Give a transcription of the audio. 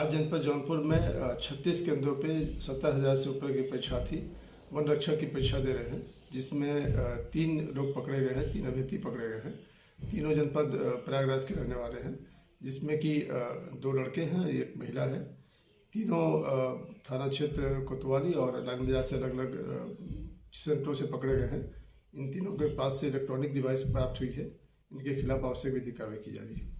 आज जनपद जौनपुर में छत्तीस केंद्रों पे सत्तर हज़ार से ऊपर के परीक्षार्थी वन रक्षक की परीक्षा दे रहे हैं, जिसमें तीन लोग पकड़े गए हैं, तीन अभ्यर्थी पकड़े गए हैं, तीनों जनपद प्रयागराज के रहने वाले हैं, जिसमें कि दो लड़के हैं, एक महिला है, तीनों थाना क्षेत्र कोतवाली और लाइन बाज़ार से अलग अलग सेंटरों से पकड़े गए हैं, इन तीनों के पास से इलेक्ट्रॉनिक डिवाइस प्राप्त हुई है, इनके खिलाफ आवश्यक विधि कार्रवाई की जा रही है।